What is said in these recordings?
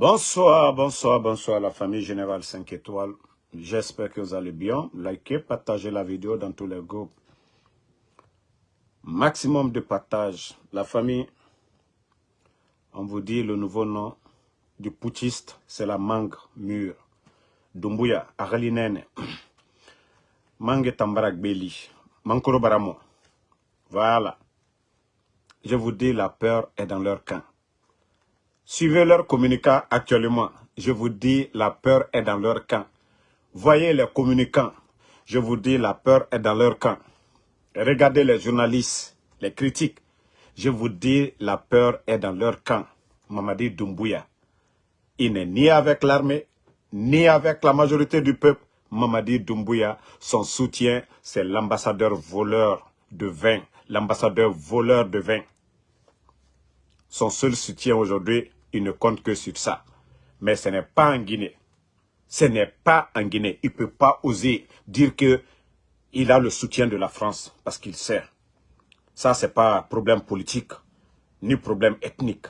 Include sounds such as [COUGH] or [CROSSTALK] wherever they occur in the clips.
Bonsoir, bonsoir, bonsoir la famille Générale 5 étoiles. J'espère que vous allez bien. Likez, partagez la vidéo dans tous les groupes. Maximum de partage. La famille, on vous dit le nouveau nom du putschiste, c'est la mangue mûre. Dumbuya, Aralinene. [CLEARS THROAT] Mangue Tambarak Beli. Mankoro Baramo. Voilà. Je vous dis, la peur est dans leur camp. Suivez leur communicants actuellement. Je vous dis, la peur est dans leur camp. Voyez les communicants. Je vous dis, la peur est dans leur camp. Regardez les journalistes, les critiques. Je vous dis, la peur est dans leur camp. Mamadi Doumbouya. Il n'est ni avec l'armée, ni avec la majorité du peuple. Mamadi Doumbouya, son soutien, c'est l'ambassadeur voleur de vin. L'ambassadeur voleur de vin. Son seul soutien aujourd'hui, il ne compte que sur ça. Mais ce n'est pas en Guinée. Ce n'est pas en Guinée. Il ne peut pas oser dire que il a le soutien de la France parce qu'il sait. Ça, ce n'est pas problème politique, ni problème ethnique.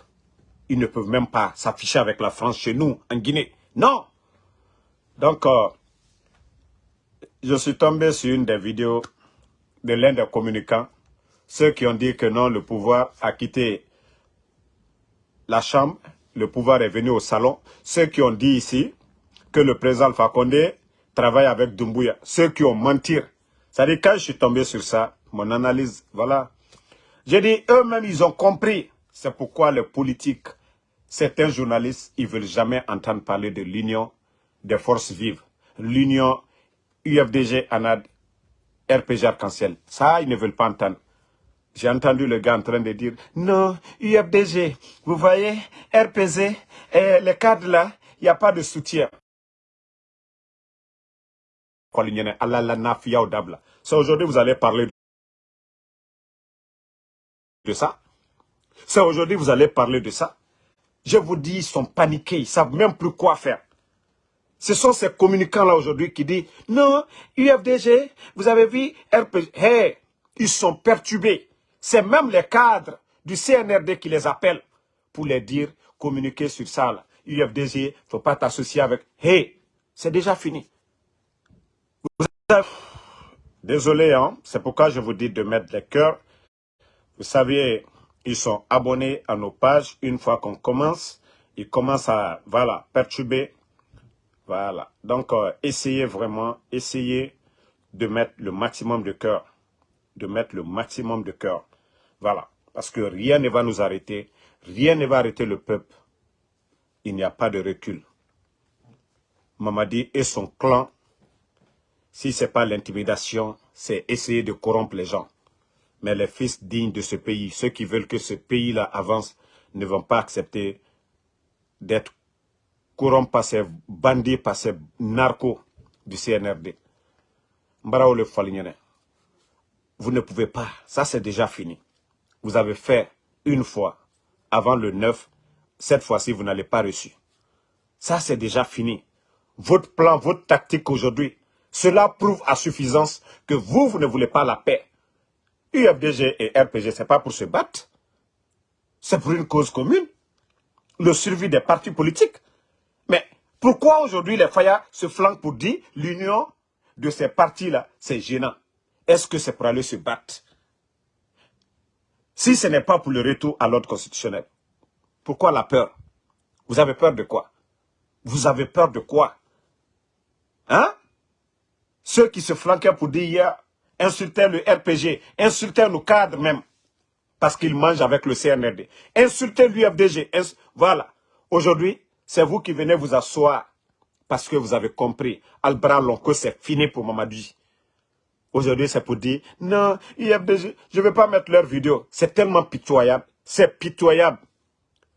Ils ne peuvent même pas s'afficher avec la France chez nous, en Guinée. Non Donc, euh, je suis tombé sur une des vidéos de l'un des communicants, ceux qui ont dit que non, le pouvoir a quitté la Chambre, le pouvoir est venu au salon. Ceux qui ont dit ici que le président Fakonde travaille avec Doumbouya, ceux qui ont menti. C'est-à-dire, quand je suis tombé sur ça, mon analyse, voilà. J'ai dit, eux-mêmes, ils ont compris. C'est pourquoi les politiques, certains journalistes, ils ne veulent jamais entendre parler de l'union des forces vives. L'union UFDG, ANAD, RPG Arc-en-Ciel. Ça, ils ne veulent pas entendre. J'ai entendu le gars en train de dire, non, UFDG, vous voyez, RPZ, les cadres là, il n'y a pas de soutien. C'est aujourd'hui vous allez parler de ça. C'est aujourd'hui vous allez parler de ça. Je vous dis, ils sont paniqués, ils ne savent même plus quoi faire. Ce sont ces communicants-là aujourd'hui qui disent, non, UFDG, vous avez vu, RPG, hey, ils sont perturbés. C'est même les cadres du CNRD qui les appellent pour les dire, communiquer sur ça. Là. UFDG, il ne faut pas t'associer avec... Hey, c'est déjà fini. Désolé, hein? c'est pourquoi je vous dis de mettre les cœurs. Vous savez, ils sont abonnés à nos pages. Une fois qu'on commence, ils commencent à voilà, perturber. Voilà. Donc, euh, essayez vraiment, essayez de mettre le maximum de cœur. De mettre le maximum de cœur. Voilà. Parce que rien ne va nous arrêter. Rien ne va arrêter le peuple. Il n'y a pas de recul. Mamadi et son clan, si ce n'est pas l'intimidation, c'est essayer de corrompre les gens. Mais les fils dignes de ce pays, ceux qui veulent que ce pays-là avance, ne vont pas accepter d'être corrompus par ces bandits, par ces narcos du CNRD. Vous ne pouvez pas. Ça, c'est déjà fini vous avez fait une fois avant le 9, cette fois-ci, vous n'allez pas reçu. Ça, c'est déjà fini. Votre plan, votre tactique aujourd'hui, cela prouve à suffisance que vous, vous ne voulez pas la paix. UFDG et RPG, ce n'est pas pour se battre. C'est pour une cause commune. Le survie des partis politiques. Mais pourquoi aujourd'hui les Faya se flanquent pour dire l'union de ces partis-là, c'est gênant Est-ce que c'est pour aller se battre? Si ce n'est pas pour le retour à l'ordre constitutionnel, pourquoi la peur? Vous avez peur de quoi? Vous avez peur de quoi? Hein? Ceux qui se flanquaient pour dire hier, insultaient le RPG, insultaient nos cadres même, parce qu'ils mangent avec le CNRD. Insultez l'UFDG. Voilà. Aujourd'hui, c'est vous qui venez vous asseoir parce que vous avez compris. Albra que c'est fini pour Mamadou. Aujourd'hui, c'est pour dire, non, IFDG, je ne vais pas mettre leur vidéo. C'est tellement pitoyable. C'est pitoyable.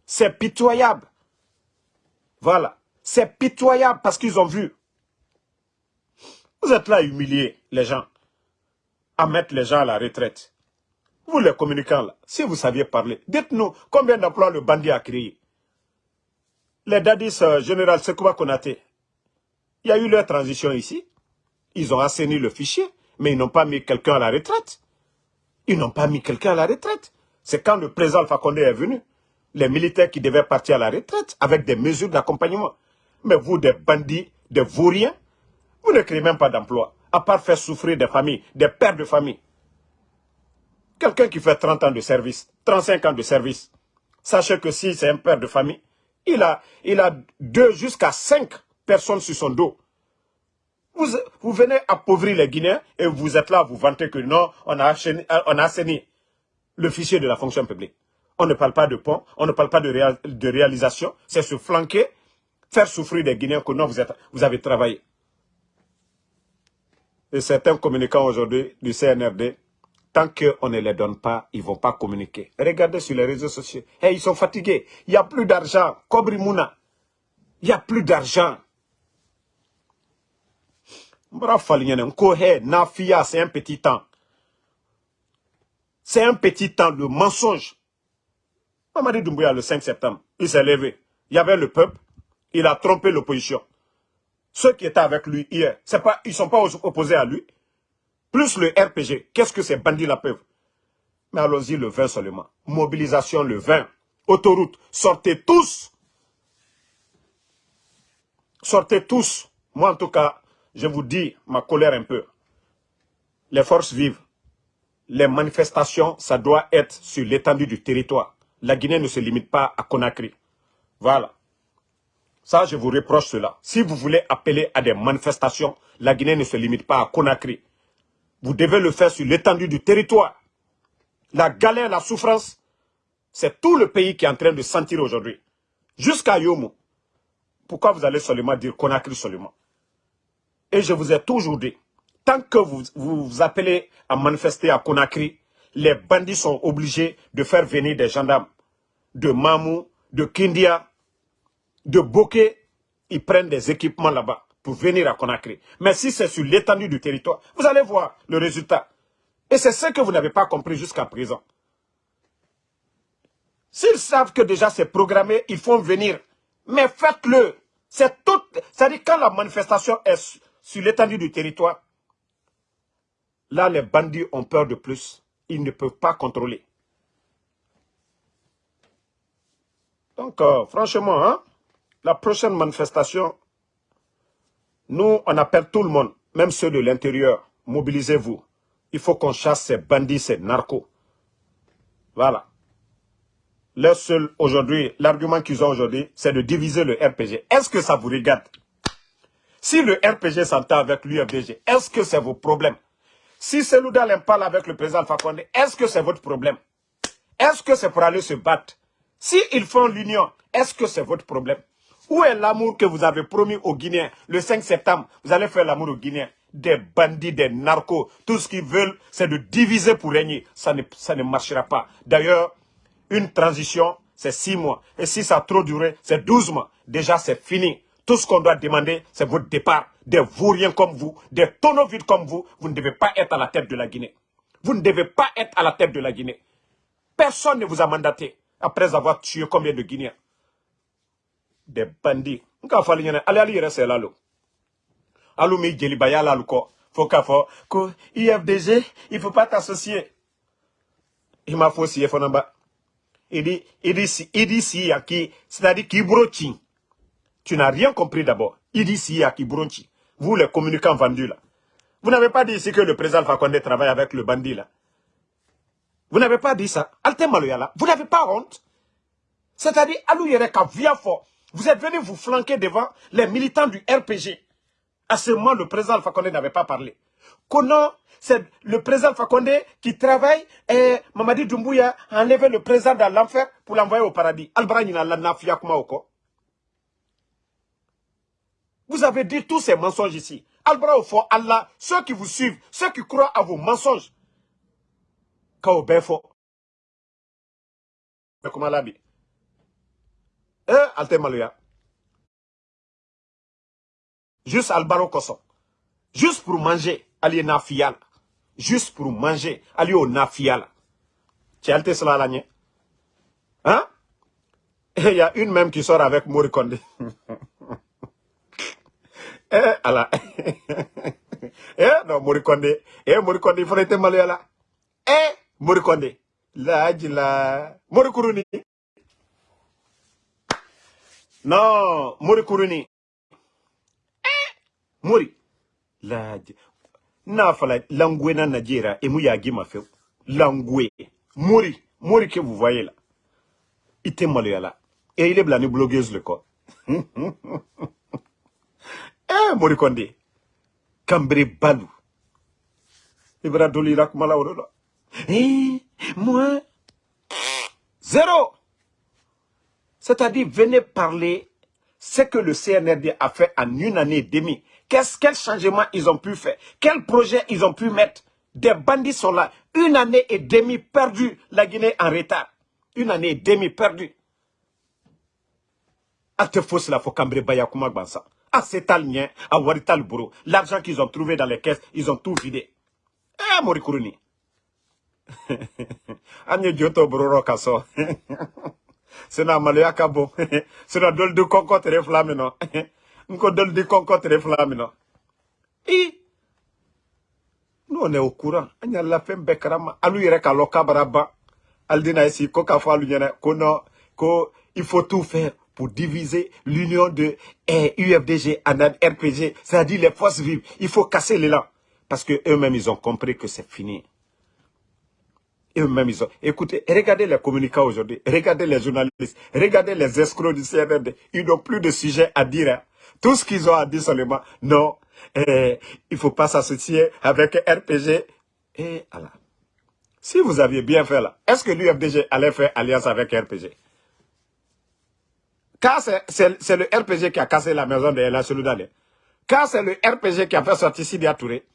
C'est pitoyable. Voilà. C'est pitoyable parce qu'ils ont vu. Vous êtes là à humilier les gens. À mettre les gens à la retraite. Vous les communicants là, si vous saviez parler, dites-nous combien d'emplois le bandit a créé. Les dadis euh, général Sekouba Konate, il y a eu leur transition ici. Ils ont assaini le fichier. Mais ils n'ont pas mis quelqu'un à la retraite. Ils n'ont pas mis quelqu'un à la retraite. C'est quand le président Fakonde est venu. les militaires qui devaient partir à la retraite avec des mesures d'accompagnement. Mais vous, des bandits, des vauriens, vous ne créez même pas d'emploi, à part faire souffrir des familles, des pères de famille. Quelqu'un qui fait 30 ans de service, 35 ans de service, sachez que si c'est un père de famille, il a, il a deux jusqu'à cinq personnes sur son dos. Vous, venez appauvrir les Guinéens et vous êtes là vous vanter que non, on a, assaini, on a le fichier de la fonction publique. On ne parle pas de pont, on ne parle pas de, réal, de réalisation, c'est se flanquer, faire souffrir des Guinéens que non, vous, êtes, vous avez travaillé. Et certains communicants aujourd'hui du CNRD, tant qu'on ne les donne pas, ils ne vont pas communiquer. Regardez sur les réseaux sociaux. Hey, ils sont fatigués. Il n'y a plus d'argent. Kobri Mouna. Il n'y a plus d'argent. Nafia, c'est un petit temps. C'est un petit temps de mensonge. Mamadi Doumbouya, le 5 septembre, il s'est levé. Il y avait le peuple. Il a trompé l'opposition. Ceux qui étaient avec lui hier, pas, ils ne sont pas opposés à lui. Plus le RPG, qu'est-ce que ces bandits-là peuvent? Mais allons-y le 20 seulement. Mobilisation le 20. Autoroute, sortez tous. Sortez tous. Moi, en tout cas, je vous dis ma colère un peu. Les forces vives, les manifestations, ça doit être sur l'étendue du territoire. La Guinée ne se limite pas à Conakry. Voilà. Ça, je vous reproche cela. Si vous voulez appeler à des manifestations, la Guinée ne se limite pas à Conakry. Vous devez le faire sur l'étendue du territoire. La galère, la souffrance, c'est tout le pays qui est en train de sentir aujourd'hui. Jusqu'à Yomo. Pourquoi vous allez seulement dire Conakry seulement? Et je vous ai toujours dit, tant que vous vous, appelez à manifester à Conakry, les bandits sont obligés de faire venir des gendarmes de Mamou, de Kindia, de Bokeh. Ils prennent des équipements là-bas pour venir à Conakry. Mais si c'est sur l'étendue du territoire, vous allez voir le résultat. Et c'est ce que vous n'avez pas compris jusqu'à présent. S'ils savent que déjà c'est programmé, ils font venir. Mais faites-le. C'est tout. C'est-à-dire quand la manifestation est sur l'étendue du territoire, là les bandits ont peur de plus. Ils ne peuvent pas contrôler. Donc, euh, franchement, hein, la prochaine manifestation, nous, on appelle tout le monde, même ceux de l'intérieur, mobilisez-vous. Il faut qu'on chasse ces bandits, ces narcos. Voilà. Leur seul aujourd'hui, l'argument qu'ils ont aujourd'hui, c'est de diviser le RPG. Est-ce que ça vous regarde Si le RPG s'entend avec l'UFDG, est-ce que c'est vos problèmes? Si Seloudal parle avec le président Fakonde, est-ce que c'est votre problème? Est-ce que c'est pour aller se battre? S'ils font l'union, est-ce que c'est votre problème? Où est l'amour que vous avez promis aux Guinéens Le 5 septembre, vous allez faire l'amour aux Guinéens. Des bandits, des narcos, tout ce qu'ils veulent, c'est de diviser pour régner. Ça ne, ça ne marchera pas. D'ailleurs, une transition, c'est six mois. Et si ça a trop duré, c'est 12 mois. Déjà, c'est fini. Tout ce qu'on doit demander, c'est votre départ. Des vauriens comme vous, des tonneaux vides comme vous, vous ne devez pas être à la tête de la Guinée. Vous ne devez pas être à la tête de la Guinée. Personne ne vous a mandaté après avoir tué combien de Guinéens Des bandits. Nka fali nyane, ali ali yere se lalo. Alou mi djeli baya lalo ko. Faut qu'à que IFDG, il faut pas t'associer. Il m'a faux si fonamba. Il dit, il dit si, il dit si, c'est-à-dire qui brochi. Tu n'as rien compris d'abord. Il dit si, brochi. Vous, les communicants vendus là. Vous n'avez pas dit ici que le président Fakonde travaille avec le bandit là. Vous n'avez pas dit ça. Vous n'avez pas honte. C'est-à-dire, vous êtes venu vous flanquer devant les militants du RPG. À ce moment, le président Fakonde n'avait pas parlé. Comment c'est le président Fakonde qui travaille et Mamadi Doumbouya a enlevé le président dans l'enfer pour l'envoyer au paradis. Vous avez dit tous ces mensonges ici. Albra au Allah, ceux qui vous suivent, ceux qui croient à vos mensonges, bɛ kuma la bi eh ale tɛ maloya juste albaro kosɔn juste pour manger ali ye nafiya la juste pour manger ali y'o nafiya la cɛ ale tɛ sila la ɲɛ hein? [LAUGHS] Il y a une même qui sort avec Mori Kondé [LAUGHS] eh ala [LAUGHS] eh non Mori Kondé eh Mori Kondé il faudrait te maloya la eh Morikonde. La la. Morikuruni. Non, Mori Kuruni. Mori. La, n'a fala langwe na Najira et mouya ma fait. Langwe. Mori. Mori que vous voyez là. Il était là. Et il est blané blogueuse le corps. [LAUGHS] eh, Mori Konde. Cambré Balou. Ibra Doli Rakmala Eh, moi. Zéro. C'est-à-dire, venez parler ce que le CNRD a fait en une année et demie. Qu'est-ce quel changement ils ont pu faire? Quel projet ils ont pu mettre? Des bandits sont là. Une année et demie perdue, la Guinée en retard. Une année et demie perdue. A te fausse la cambré baya kuma bansa. A setal nien, a warital. L'argent qu'ils ont trouvé dans les caisses, ils ont tout vidé. Eh, Morikuruni. Anye [LAUGHS] joto bro kaso. [LAUGHS] sena maloya ka bon [LAUGHS] sena dol di konko tere fila min nɔ nko dol di konko tere fila min nɔ i n'o ne au courant an yɛrɛ fɛn bɛɛ karama alu yɛrɛ k'a lɔ k'a bara ban ali dina esi ko non faut tout faire pour diviser l'union de eh, UFDG en RPG, c'est-à-dire les forces vives. Il faut casser l'élan. Parce que eux-mêmes, ils ont compris que c'est fini eux-mêmes, ils ont... Écoutez, regardez les communicants aujourd'hui, regardez les journalistes, regardez les escrocs du CNRD. Ils n'ont plus de sujet à dire. Hein. Tout ce qu'ils ont à dire seulement, non, eh, il ne faut pas s'associer avec RPG. Et voilà. Si vous aviez bien fait là, est-ce que l'UFDG allait faire alliance avec RPG Car c'est le RPG qui a cassé la maison de la Seloudane. Car c'est le RPG qui a fait sortir Sidi Touré.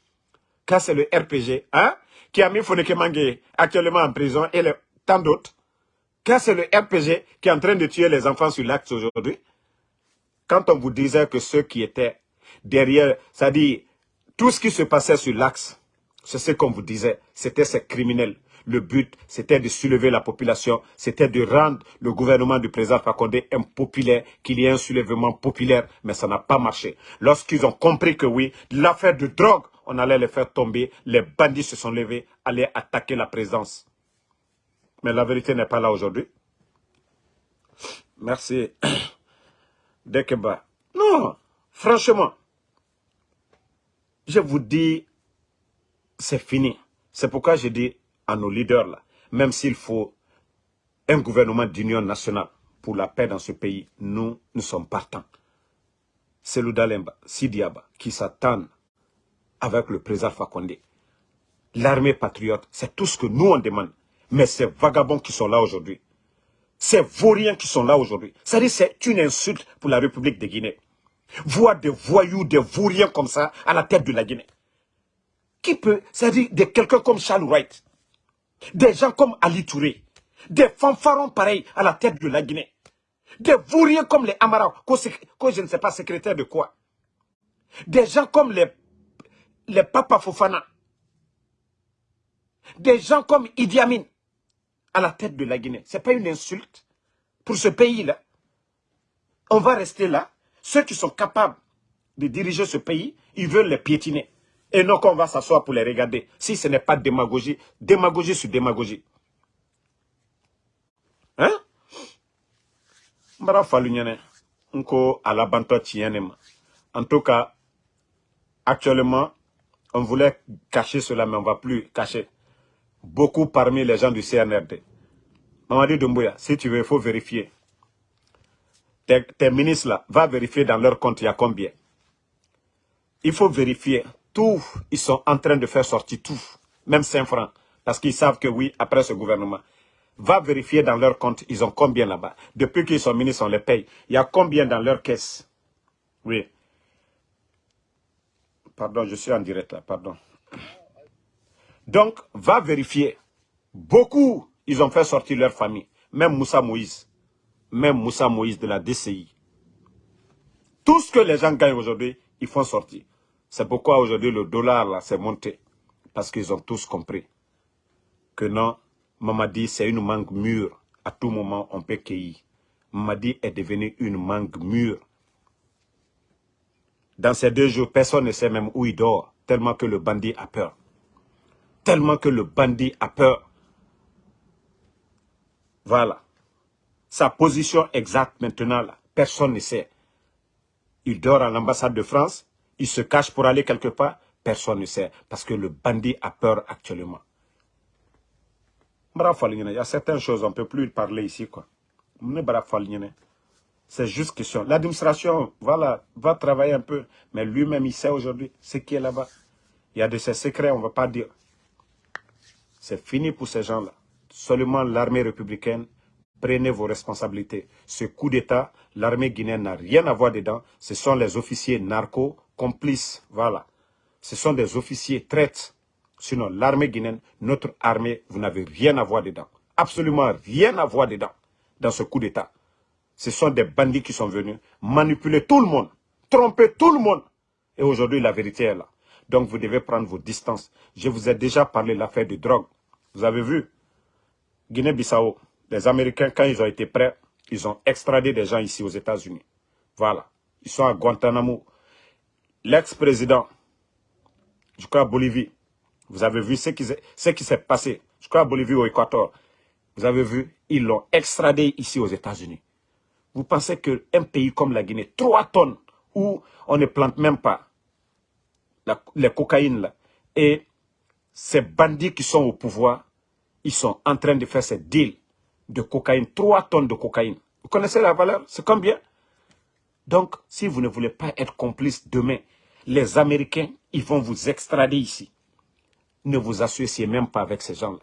Car c'est le RPG, hein qui a mis Foneke Mangé actuellement en prison et tant d'autres. Car c'est le RPG qui est en train de tuer les enfants sur l'acte aujourd'hui. Quand on vous disait que ceux qui étaient derrière, c'est-à-dire tout ce qui se passait sur l'axe, c'est ce qu'on vous disait, c'était ces criminels. Le but, c'était de soulever la population, c'était de rendre le gouvernement du président Fakonde impopulaire, qu'il y ait un soulèvement populaire, mais ça n'a pas marché. Lorsqu'ils ont compris que oui, l'affaire de drogue on allait les faire tomber. Les bandits se sont levés, allaient attaquer la présence. Mais la vérité n'est pas là aujourd'hui. Merci. [COUGHS] Dekeba. Non, franchement, je vous dis, c'est fini. C'est pourquoi je dis à nos leaders là, même s'il faut un gouvernement d'union nationale pour la paix dans ce pays, nous, nous sommes partants. C'est l'Oudalemba, Sidiaba, qui s'attendent avec le président Fakonde. L'armée patriote, c'est tout ce que nous on demande. Mais ces vagabonds qui sont là aujourd'hui, ces vauriens qui sont là aujourd'hui, c'est-à-dire c'est une insulte pour la République de Guinée. Voir des voyous, des vauriens comme ça à la tête de la Guinée. Qui peut, c'est-à-dire de quelqu'un comme Charles Wright, des gens comme Ali Touré, des fanfarons pareils à la tête de la Guinée, des vauriens comme les Amara, que je ne sais pas secrétaire de quoi, des gens comme les les Papa Fofana, des gens comme Idi Amin à la tête de la Guinée. Ce n'est pas une insulte pour ce pays-là. On va rester là. Ceux qui sont capables de diriger ce pays, ils veulent les piétiner. Et non qu'on va s'asseoir pour les regarder. Si ce n'est pas démagogie, démagogie sur démagogie. Hein? En tout cas, actuellement, on voulait cacher cela, mais on ne va plus cacher. Beaucoup parmi les gens du CNRD. Mamadi Doumbouya, si tu veux, il faut vérifier. Tes, ministres là, va vérifier dans leur compte, il y a combien. Il faut vérifier. Tout, ils sont en train de faire sortir tout. Même 5 francs. Parce qu'ils savent que oui, après ce gouvernement. Va vérifier dans leur compte, ils ont combien là-bas. Depuis qu'ils sont ministres, on les paye. Il y a combien dans leur caisse? Oui. Pardon, je suis en direct là, pardon. Donc, va vérifier. Beaucoup, ils ont fait sortir leur famille. Même Moussa Moïse. Même Moussa Moïse de la DCI. Tout ce que les gens gagnent aujourd'hui, ils font sortir. C'est pourquoi aujourd'hui le dollar là s'est monté. Parce qu'ils ont tous compris que non, Mamadi c'est une mangue mûre. À tout moment, on peut cueillir. Mamadi est devenu une mangue mûre. Dans ces deux jours, personne ne sait même où il dort, tellement que le bandit a peur. Tellement que le bandit a peur. Voilà. Sa position exacte maintenant, Personne ne sait. Il dort à l'ambassade de France, il se cache pour aller quelque part, personne ne sait. Parce que le bandit a peur actuellement. Il y a certaines choses, on ne peut plus parler ici. quoi. C'est juste question. L'administration, voilà, va travailler un peu. Mais lui-même, il sait aujourd'hui ce qui est là-bas. Il y a de ces secrets, on ne va pas dire. C'est fini pour ces gens-là. Seulement l'armée républicaine, prenez vos responsabilités. Ce coup d'État, l'armée guinéenne n'a rien à voir dedans. Ce sont les officiers narcos, complices, voilà. Ce sont des officiers traites. Sinon, l'armée guinéenne, notre armée, vous n'avez rien à voir dedans. Absolument rien à voir dedans, dans ce coup d'État. Ce sont des bandits qui sont venus manipuler tout le monde, tromper tout le monde. Et aujourd'hui, la vérité est là. Donc, vous devez prendre vos distances. Je vous ai déjà parlé de l'affaire de drogue. Vous avez vu? Guinée-Bissau, les Américains, quand ils ont été prêts, ils ont extradé des gens ici aux États-Unis. Voilà. Ils sont à Guantanamo. L'ex-président, je crois à Bolivie, vous avez vu ce qui, s'est passé, je crois à Bolivie au Équateur. Vous avez vu, ils l'ont extradé ici aux États-Unis. Vous pensez qu'un pays comme la Guinée, 3 tonnes, où on ne plante même pas les cocaïnes et ces bandits qui sont au pouvoir, ils sont en train de faire ces deals de cocaïne, 3 tonnes de cocaïne. Vous connaissez la valeur? C'est combien? Donc, si vous ne voulez pas être complice demain, les Américains, ils vont vous extrader ici. Ne vous associez même pas avec ces gens-là.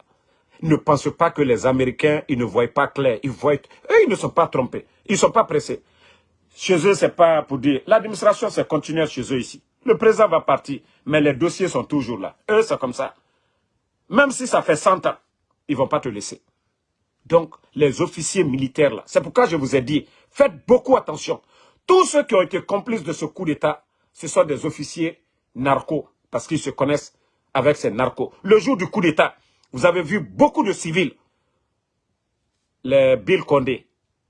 Ne pensez pas que les Américains, ils ne voient pas clair. Ils voient... Eux, ils ne sont pas trompés. Ils ne sont pas pressés. Chez eux, c'est pas pour dire... L'administration, c'est continuer chez eux ici. Le président va partir, mais les dossiers sont toujours là. Eux, c'est comme ça. Même si ça fait 100 ans, ils ne vont pas te laisser. Donc, les officiers militaires là, c'est pourquoi je vous ai dit, faites beaucoup attention. Tous ceux qui ont été complices de ce coup d'État, ce sont des officiers narcos, parce qu'ils se connaissent avec ces narcos. Le jour du coup d'État, vous avez vu beaucoup de civils, les Bill Condé,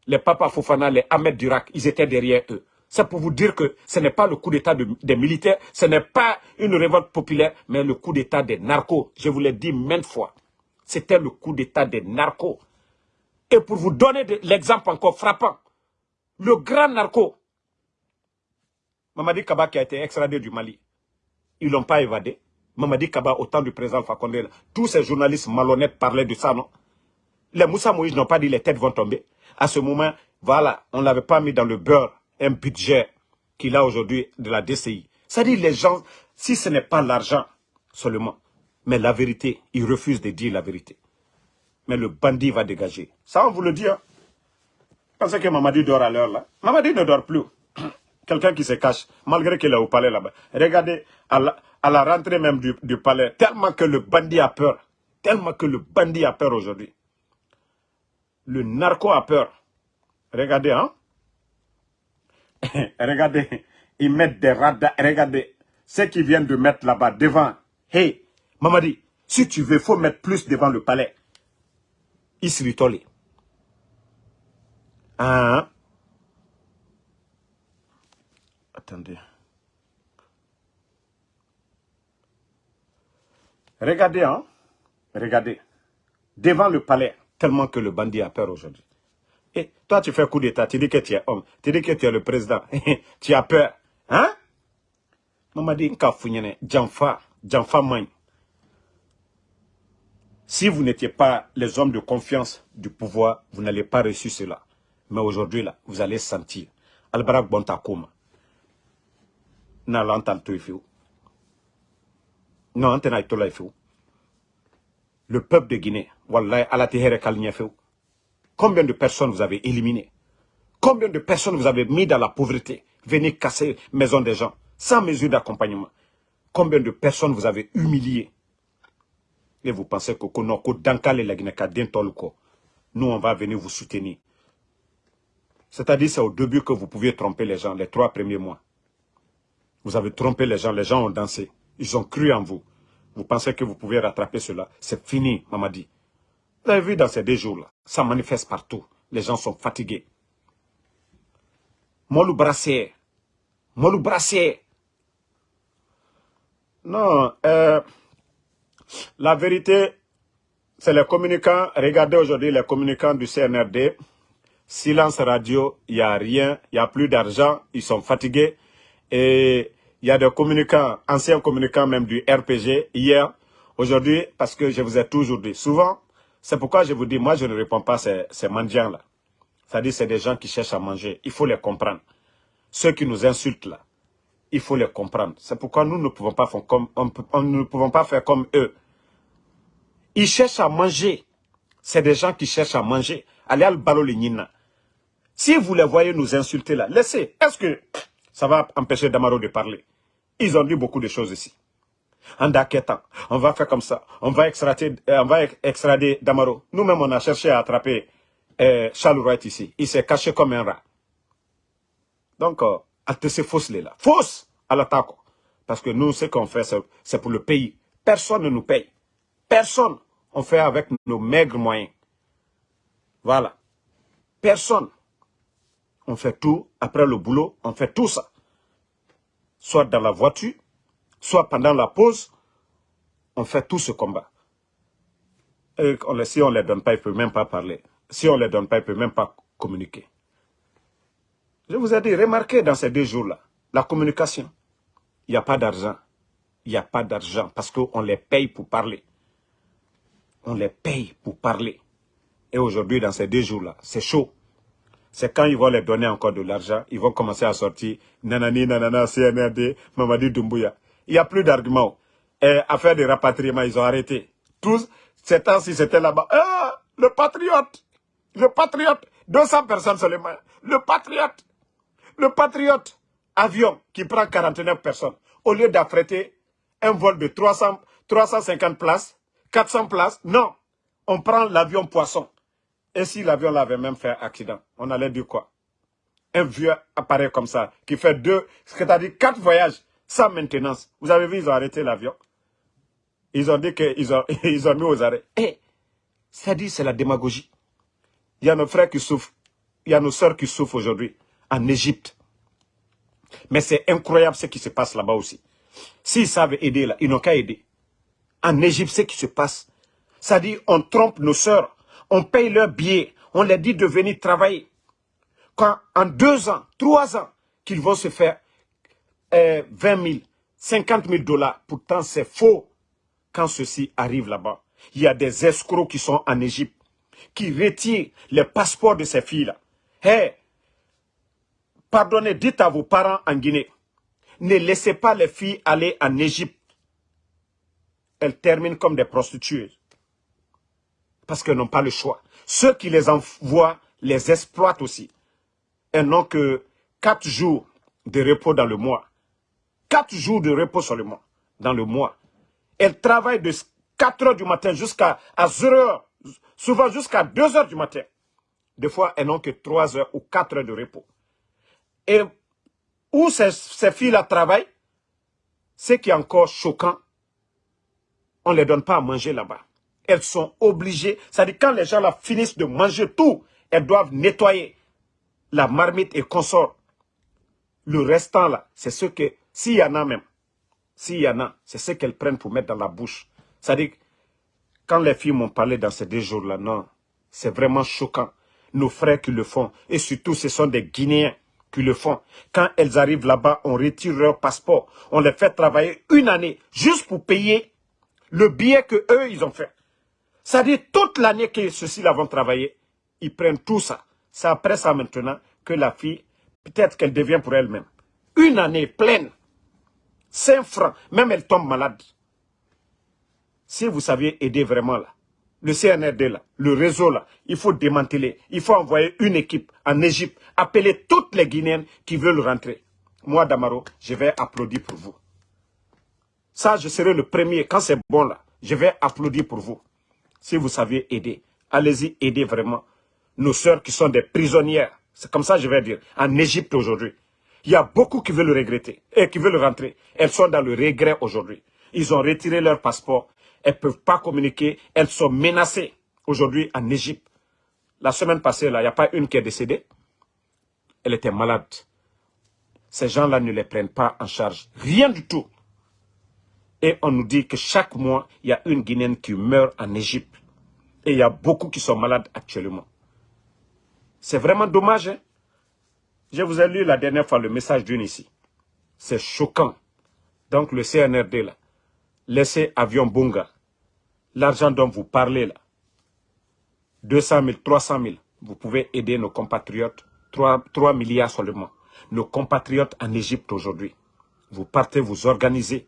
les Papa Fofana, les Ahmed Durak, ils étaient derrière eux. C'est pour vous dire que ce n'est pas le coup d'État des militaires, ce n'est pas une révolte populaire, mais le coup d'État des narcos. Je vous l'ai dit maintes fois. C'était le coup d'État des narcos. Et pour vous donner l'exemple encore frappant, le grand narco, Mamadi Kaba qui a été extradé du Mali, ils ne l'ont pas évadé. Mamadi Kaba, au temps du président Fakonde, tous ces journalistes malhonnêtes parlaient de ça, non? Les Moussa Moïse n'ont pas dit les têtes vont tomber. À ce moment, voilà, on ne l'avait pas mis dans le beurre un budget qu'il a aujourd'hui de la DCI. C'est-à-dire les gens, si ce n'est pas l'argent seulement, mais la vérité, ils refusent de dire la vérité. Mais le bandit va dégager. Ça, on vous le dit. Hein. Pensez que Mamadi dort à l'heure là. Mamadi ne dort plus. [CLEARS THROAT] Quelqu'un qui se cache, malgré qu'il est au palais là-bas. Regardez, à la, rentrée même du, du palais, tellement que le bandit a peur. Tellement que le bandit a peur aujourd'hui. Le narco a peur. Regardez, hein. [LAUGHS] regardez, ils mettent des radars. Regardez, ce qu'ils viennent de mettre là-bas devant. Hey, Mamadi, si tu veux, il faut mettre plus devant le palais. Isritoli. Ah. Attendez. Regardez, hein. Regardez. Devant le palais, tellement que le bandit a peur aujourd'hui. Et toi, tu fais coup d'état, tu dis que tu es homme, tu dis que tu es le président, [LAUGHS] tu as peur. Hein? Mamadi nka funyene, jamfa, jamfa Si vous n'étiez pas les hommes de confiance du pouvoir, vous n'allez pas reçu cela. Mais aujourd'hui, là, vous allez sentir. Albarak Bontakoma. Na lantal Non, antena Le peuple de Guinée, wallahi, Combien de personnes vous avez éliminées? Combien de personnes vous avez mis dans la pauvreté? Venez casser maison des gens, sans mesure d'accompagnement. Combien de personnes vous avez humiliées? Et vous pensez que la nous on va venir vous soutenir. C'est-à-dire c'est au début que vous pouviez tromper les gens, les trois premiers mois. Vous avez trompé les gens, les gens ont dansé. Ils ont cru en vous. Vous pensez que vous pouvez rattraper cela. C'est fini, Mamadi. Vous avez vu dans ces deux jours-là, ça manifeste partout. Les gens sont fatigués. Molou brassier. Molou brassier. Non, euh, la vérité, c'est les communicants. Regardez aujourd'hui les communicants du CNRD. silence radio, il n'y a rien, il n'y a plus d'argent, ils sont fatigués. Et il y a des communicants, anciens communicants même du RPG, hier, aujourd'hui, parce que je vous ai toujours dit, souvent, c'est pourquoi je vous dis, moi je ne réponds pas à ces, ces mendiants-là. C'est-à-dire c'est des gens qui cherchent à manger, il faut les comprendre. Ceux qui nous insultent là, il faut les comprendre. C'est pourquoi nous ne pouvons pas faire comme, ne pouvons pas faire comme eux. Ils cherchent à manger. C'est des gens qui cherchent à manger. Allez à balo Si vous les voyez nous insulter là, laissez. Est-ce que ça va empêcher Damaro de parler? Ils ont dit beaucoup de choses ici. En Daketan, on va faire comme ça. On va extrader, euh, on va Damaro. Nous-mêmes, on a cherché à attraper euh, Charles Wright ici. Il s'est caché comme un rat. Donc, euh, c'est fausse là. Fausse à l'attaque. Parce que nous, ce qu'on fait, c'est pour le pays. Personne ne nous paye. Personne. On fait avec nos maigres moyens. Voilà. Personne. On fait tout. Après le boulot, on fait tout ça. Soit dans la voiture, soit pendant la pause, on fait tout ce combat. Et si on ne les donne pas, ils ne peuvent même pas parler. Si on ne les donne pas, ils ne peuvent même pas communiquer. Je vous ai dit, remarquez dans ces deux jours-là, la communication. Il n'y a pas d'argent. Il n'y a pas d'argent parce qu'on les paye pour parler. On les paye pour parler. Et aujourd'hui, dans ces deux jours-là, c'est chaud. C'est quand ils vont les donner encore de l'argent, ils vont commencer à sortir nanani, nanana, CNRD, Mamadi Doumbouya. Il n'y a plus d'arguments. Et affaire de rapatriement, ils ont arrêté. Tous, ces temps-ci, c'était là-bas. Ah, le patriote, le patriote, 200 personnes seulement. Le patriote, le Patriote, avion qui prend 49 personnes, au lieu d'affréter un vol de 300, 350 places, 400 places, non. On prend l'avion poisson. Et si l'avion l'avait même fait accident, on allait dire quoi? Un vieux appareil comme ça, qui fait deux, c'est-à-dire quatre voyages sans maintenance. Vous avez vu, ils ont arrêté l'avion. Ils ont dit qu'ils ont, [LAUGHS] ils ont mis aux arrêts. Eh, c'est-à-dire, c'est la démagogie. Il y a nos frères qui souffrent. Il y a nos sœurs qui souffrent aujourd'hui en Égypte. Mais c'est incroyable ce qui se passe là-bas aussi. S'ils savent aider là, ils n'ont qu'à aider. En Égypte, ce qui se passe, ça dit on trompe nos sœurs, on paye leurs billets, on leur dit de venir travailler. Quand en deux ans, trois ans, qu'ils vont se faire euh, 20 000, 50 000 dollars, pourtant c'est faux quand ceci arrive là-bas. Il y a des escrocs qui sont en Égypte, qui retirent les passeports de ces filles-là. Hey, Pardonnez, dites à vos parents en Guinée, ne laissez pas les filles aller en Égypte. Elles terminent comme des prostituées. Parce qu'elles n'ont pas le choix. Ceux qui les envoient les exploitent aussi. Elles n'ont que quatre jours de repos dans le mois. Quatre jours de repos seulement dans le mois. Elles travaillent de 4 heures du matin jusqu'à 0 heures, souvent jusqu'à 2 heures du matin. Des fois, elles n'ont que 3 heures ou 4 heures de repos. Et où ces, filles-là travaillent, ce qui est encore choquant, on ne les donne pas à manger là-bas. Elles sont obligées, c'est-à-dire quand les gens là finissent de manger tout, elles doivent nettoyer la marmite et consort. Le restant là, c'est ce que, s'il y en a même, s'il y en a, c'est ce qu'elles prennent pour mettre dans la bouche. C'est-à-dire, quand les filles m'ont parlé dans ces deux jours-là, non, c'est vraiment choquant. Nos frères qui le font, et surtout ce sont des Guinéens le font. Quand elles arrivent là-bas, on retire leur passeport. On les fait travailler une année juste pour payer le billet que eux ils ont fait. Ça dit toute l'année que ceux-ci là vont travailler, ils prennent tout ça. C'est après ça maintenant que la fille, peut-être qu'elle devient pour elle-même. Une année pleine. 5 francs. Même elle tombe malade. Si vous saviez aider vraiment là, le CNRD là, le réseau là, il faut démanteler. Il faut envoyer une équipe en Égypte, appeler toutes les Guinéennes qui veulent rentrer. Moi, Damaro, je vais applaudir pour vous. Ça, je serai le premier. Quand c'est bon là, je vais applaudir pour vous. Si vous saviez aider, allez-y, aidez vraiment nos sœurs qui sont des prisonnières. C'est comme ça je vais dire. En Égypte aujourd'hui. Il y a beaucoup qui veulent regretter et qui veulent rentrer. Elles sont dans le regret aujourd'hui. Ils ont retiré leur passeport elles ne peuvent pas communiquer, elles sont menacées aujourd'hui en Égypte. La semaine passée, il n'y a pas une qui est décédée. Elle était malade. Ces gens-là ne les prennent pas en charge. Rien du tout. Et on nous dit que chaque mois, il y a une Guinéenne qui meurt en Égypte. Et il y a beaucoup qui sont malades actuellement. C'est vraiment dommage. Hein. Je vous ai lu la dernière fois le message d'une ici. C'est choquant. Donc le CNRD là, laissez avion Bunga. L'argent dont vous parlez là, 200 000, 300 000, vous pouvez aider nos compatriotes, 3, 3 milliards seulement. Nos compatriotes en Égypte aujourd'hui. Vous partez, vous organisez.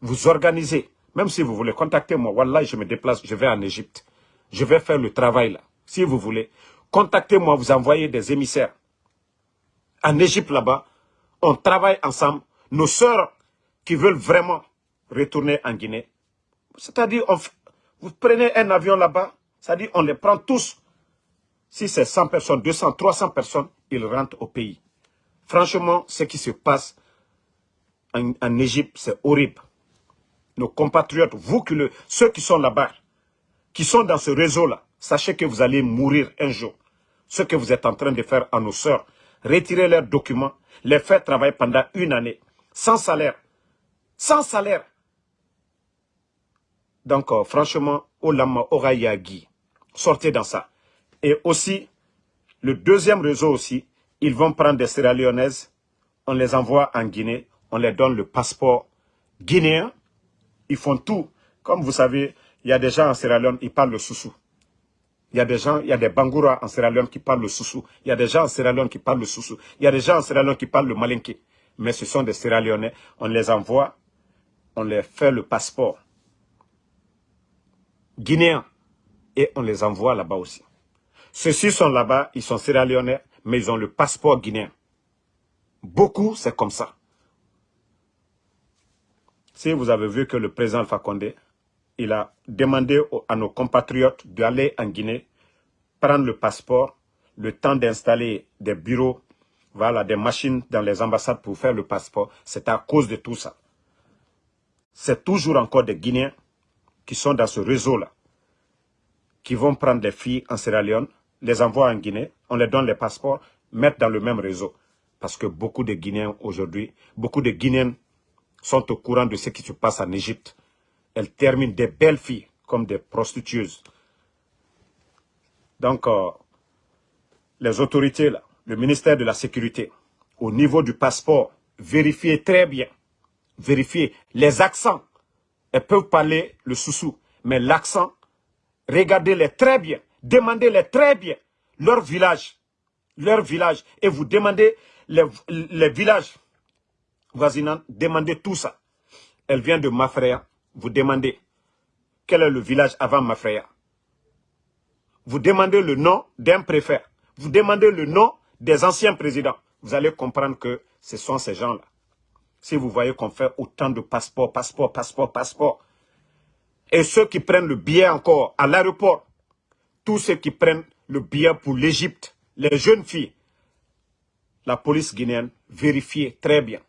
Vous organisez. Même si vous voulez contacter moi, Wallah, je me déplace, je vais en Égypte. Je vais faire le travail là. Si vous voulez, contactez-moi, vous envoyez des émissaires. En Égypte là-bas, on travaille ensemble. Nos sœurs qui veulent vraiment retourner en Guinée, c'est-à-dire, vous prenez un avion là-bas, c'est-à-dire on les prend tous. Si c'est 100 personnes, 200, 300 personnes, ils rentrent au pays. Franchement, ce qui se passe en, Égypte, c'est horrible. Nos compatriotes, vous, que le, ceux qui sont là-bas, qui sont dans ce réseau-là, sachez que vous allez mourir un jour. Ce que vous êtes en train de faire à nos sœurs, retirer leurs documents, les faire travailler pendant une année, sans salaire. Sans salaire. Donc, franchement, Olama Orayagi, sortez dans ça. Et aussi, le deuxième réseau aussi, ils vont prendre des Sierra Leonaises, on les envoie en Guinée, on les donne le passeport guinéen, ils font tout. Comme vous savez, il y a des gens en Sierra Leone, ils parlent le soussou. Il y a des gens, il y a des Bangoura en Sierra Leone qui parlent le soussou. Il y a des gens en Sierra Leone qui parlent le soussou. Il y a des gens en Sierra Leone qui parlent le malinké. Mais ce sont des Sierra Leonais. On les envoie, on les fait le passeport guinéen et on les envoie là-bas aussi. Ceux-ci sont là-bas, ils sont Sierra Leonais, mais ils ont le passeport guinéen. Beaucoup, c'est comme ça. Si vous avez vu que le président Fakonde, il a demandé à nos compatriotes d'aller en Guinée, prendre le passeport, le temps d'installer des bureaux, voilà, des machines dans les ambassades pour faire le passeport, c'est à cause de tout ça. C'est toujours encore des Guinéens qui sont dans ce réseau-là, qui vont prendre des filles en Sierra Leone, les envoient en Guinée, on les donne les passeports, mettre dans le même réseau. Parce que beaucoup de Guinéens aujourd'hui, beaucoup de Guinéennes sont au courant de ce qui se passe en Égypte. Elles terminent des belles filles comme des prostituées. Donc, euh, les autorités, là, le ministère de la Sécurité, au niveau du passeport, vérifiez très bien, vérifiez les accents. Elles peuvent parler le soussou, mais l'accent, regardez-les très bien, demandez-les très bien, leur village, leur village, et vous demandez les, villages voisinants, demandez tout ça. Elle vient de Mafreya, vous demandez quel est le village avant Mafreya. Vous demandez le nom d'un préfet, vous demandez le nom des anciens présidents. Vous allez comprendre que ce sont ces gens-là. Si vous voyez qu'on fait autant de passeports, passeports, passeports, passeports, et ceux qui prennent le billet encore à l'aéroport, tous ceux qui prennent le billet pour l'Égypte, les jeunes filles, la police guinéenne, vérifiez très bien.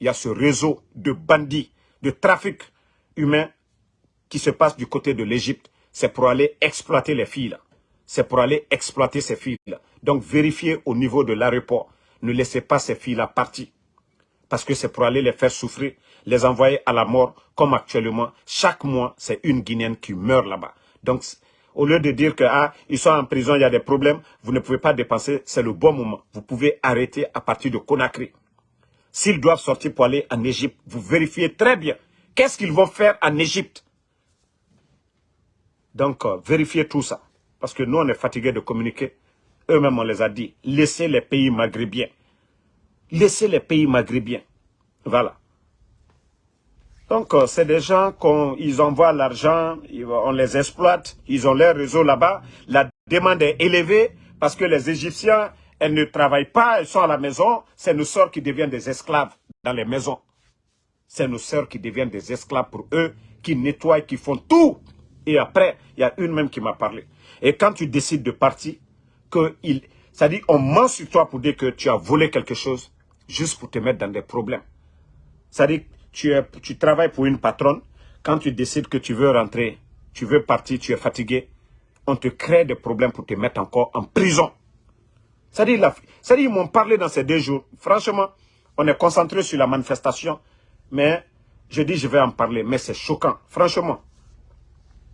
Il y a ce réseau de bandits, de trafic humain qui se passe du côté de l'Égypte. C'est pour aller exploiter les filles là. C'est pour aller exploiter ces filles-là. Donc vérifiez au niveau de l'aéroport. Ne laissez pas ces filles-là partir. Parce que c'est pour aller les faire souffrir, les envoyer à la mort, comme actuellement. Chaque mois, c'est une Guinéenne qui meurt là-bas. Donc, au lieu de dire que ah, ils sont en prison, il y a des problèmes, vous ne pouvez pas dépenser, c'est le bon moment. Vous pouvez arrêter à partir de Conakry. S'ils doivent sortir pour aller en Égypte, vous vérifiez très bien. Qu'est-ce qu'ils vont faire en Égypte? Donc, euh, vérifiez tout ça. Parce que nous, on est fatigués de communiquer. Eux-mêmes, on les a dit. Laissez les pays maghrébiens. Laissez les pays maghrébiens. Voilà. Donc, euh, c'est des gens qu'ils envoient l'argent, on les exploite, ils ont leur réseau là-bas. La demande est élevée parce que les Égyptiens, elles ne travaillent pas, elles sont à la maison. C'est nos sœurs qui deviennent des esclaves dans les maisons. C'est nos sœurs qui deviennent des esclaves pour eux, qui nettoient, qui font tout. Et après, il y a une même qui m'a parlé. Et quand tu décides de partir, que il, ça dit, on ment sur toi pour dire que tu as volé quelque chose, juste pour te mettre dans des problèmes. Dit, tu, es, tu travailles pour une patronne, quand tu décides que tu veux rentrer, tu veux partir, tu es fatigué, on te crée des problèmes pour te mettre encore en prison. Dit ils m'ont parlé dans ces deux jours. Franchement, on est concentré sur la manifestation, mais je dis, je vais en parler, mais c'est choquant. Franchement,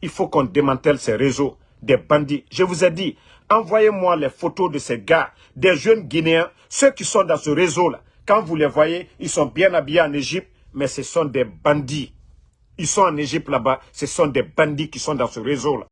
il faut qu'on démantèle ces réseaux des bandits. Je vous ai dit, Envoyez-moi les photos de ces gars, des jeunes Guinéens, ceux qui sont dans ce réseau-là. Quand vous les voyez, ils sont bien habillés en Égypte, mais ce sont des bandits. Ils sont en Égypte là-bas, ce sont des bandits qui sont dans ce réseau-là.